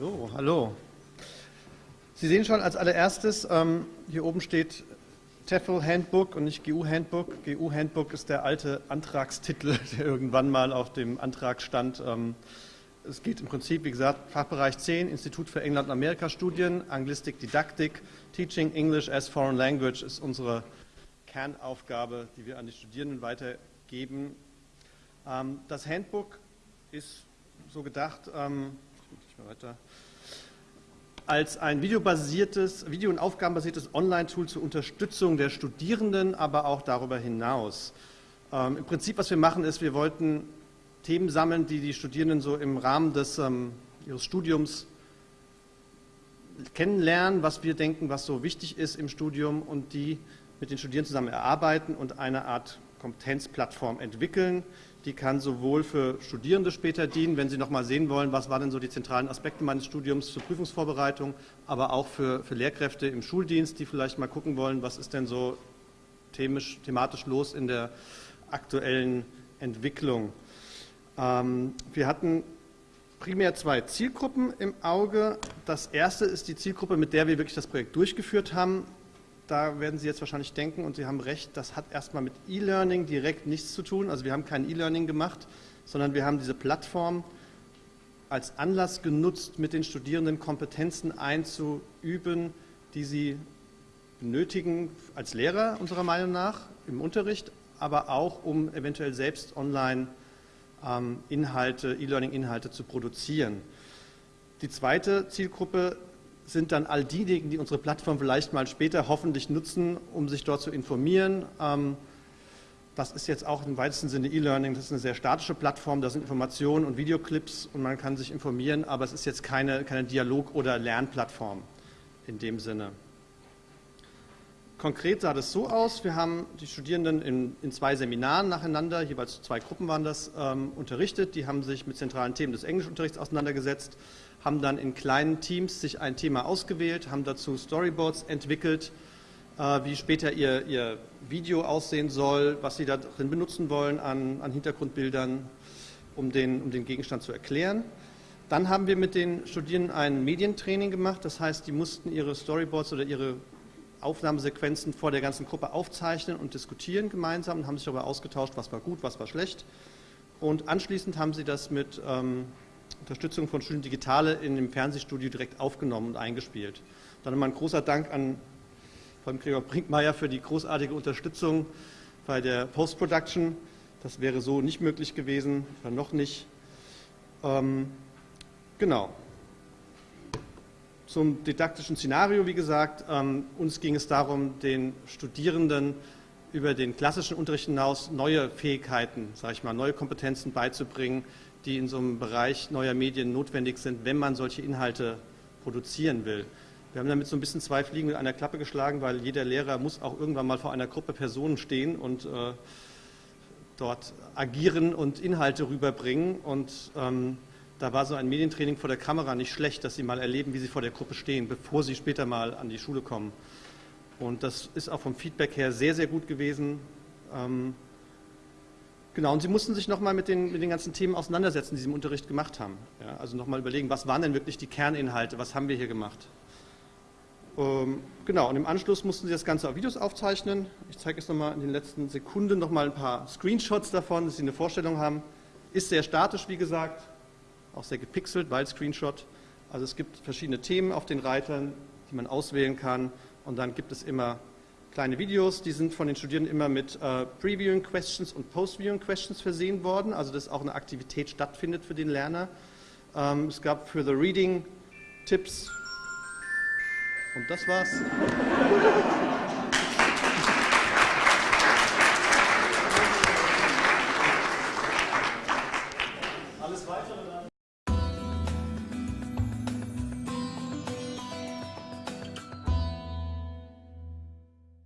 So, hallo. Sie sehen schon als allererstes, ähm, hier oben steht TEFL Handbook und nicht GU Handbook. GU Handbook ist der alte Antragstitel, der irgendwann mal auf dem Antrag stand. Ähm, es geht im Prinzip, wie gesagt, Fachbereich 10, Institut für England- und Amerika-Studien, Anglistik, Didaktik, Teaching English as Foreign Language ist unsere Kernaufgabe, die wir an die Studierenden weitergeben. Ähm, das Handbook ist so gedacht, ähm, weiter, als ein videobasiertes, video- und aufgabenbasiertes Online-Tool zur Unterstützung der Studierenden, aber auch darüber hinaus. Ähm, Im Prinzip, was wir machen, ist, wir wollten Themen sammeln, die die Studierenden so im Rahmen des, ähm, ihres Studiums kennenlernen, was wir denken, was so wichtig ist im Studium und die mit den Studierenden zusammen erarbeiten und eine Art Kompetenzplattform entwickeln. Die kann sowohl für Studierende später dienen, wenn sie nochmal sehen wollen, was waren denn so die zentralen Aspekte meines Studiums zur Prüfungsvorbereitung, aber auch für, für Lehrkräfte im Schuldienst, die vielleicht mal gucken wollen, was ist denn so themisch, thematisch los in der aktuellen Entwicklung. Ähm, wir hatten primär zwei Zielgruppen im Auge. Das erste ist die Zielgruppe, mit der wir wirklich das Projekt durchgeführt haben. Da werden Sie jetzt wahrscheinlich denken, und Sie haben recht, das hat erstmal mit E-Learning direkt nichts zu tun. Also wir haben kein E-Learning gemacht, sondern wir haben diese Plattform als Anlass genutzt, mit den Studierenden Kompetenzen einzuüben, die sie benötigen als Lehrer unserer Meinung nach im Unterricht, aber auch um eventuell selbst online ähm, Inhalte, E-Learning-Inhalte zu produzieren. Die zweite Zielgruppe sind dann all diejenigen, die unsere Plattform vielleicht mal später hoffentlich nutzen, um sich dort zu informieren. Ähm, das ist jetzt auch im weitesten Sinne E-Learning, das ist eine sehr statische Plattform, da sind Informationen und Videoclips und man kann sich informieren, aber es ist jetzt keine, keine Dialog- oder Lernplattform in dem Sinne. Konkret sah das so aus, wir haben die Studierenden in, in zwei Seminaren nacheinander, jeweils zwei Gruppen waren das, ähm, unterrichtet. Die haben sich mit zentralen Themen des Englischunterrichts auseinandergesetzt haben dann in kleinen Teams sich ein Thema ausgewählt, haben dazu Storyboards entwickelt, äh, wie später ihr, ihr Video aussehen soll, was sie darin benutzen wollen an, an Hintergrundbildern, um den, um den Gegenstand zu erklären. Dann haben wir mit den Studierenden ein Medientraining gemacht, das heißt, die mussten ihre Storyboards oder ihre Aufnahmesequenzen vor der ganzen Gruppe aufzeichnen und diskutieren gemeinsam und haben sich darüber ausgetauscht, was war gut, was war schlecht. Und anschließend haben sie das mit ähm, Unterstützung von Studien Digitale in dem Fernsehstudio direkt aufgenommen und eingespielt. Dann nochmal ein großer Dank an vor Gregor Brinkmeier für die großartige Unterstützung bei der Post-Production. Das wäre so nicht möglich gewesen, oder noch nicht. Ähm, genau. Zum didaktischen Szenario, wie gesagt, ähm, uns ging es darum, den Studierenden über den klassischen Unterricht hinaus neue Fähigkeiten, sage ich mal, neue Kompetenzen beizubringen, die in so einem Bereich neuer Medien notwendig sind, wenn man solche Inhalte produzieren will. Wir haben damit so ein bisschen zwei Fliegen mit einer Klappe geschlagen, weil jeder Lehrer muss auch irgendwann mal vor einer Gruppe Personen stehen und äh, dort agieren und Inhalte rüberbringen. Und ähm, da war so ein Medientraining vor der Kamera nicht schlecht, dass sie mal erleben, wie sie vor der Gruppe stehen, bevor sie später mal an die Schule kommen. Und das ist auch vom Feedback her sehr, sehr gut gewesen. Ähm, Genau, und Sie mussten sich nochmal mit den, mit den ganzen Themen auseinandersetzen, die Sie im Unterricht gemacht haben. Ja, also nochmal überlegen, was waren denn wirklich die Kerninhalte, was haben wir hier gemacht. Ähm, genau, und im Anschluss mussten Sie das Ganze auf Videos aufzeichnen. Ich zeige jetzt nochmal in den letzten Sekunden nochmal ein paar Screenshots davon, dass Sie eine Vorstellung haben. Ist sehr statisch, wie gesagt, auch sehr gepixelt, weil Screenshot. Also es gibt verschiedene Themen auf den Reitern, die man auswählen kann. Und dann gibt es immer kleine Videos, die sind von den Studierenden immer mit äh, Previewing Questions und Postviewing Questions versehen worden, also dass auch eine Aktivität stattfindet für den Lerner. Ähm, es gab für The Reading Tipps und das war's. Alles weitere dann.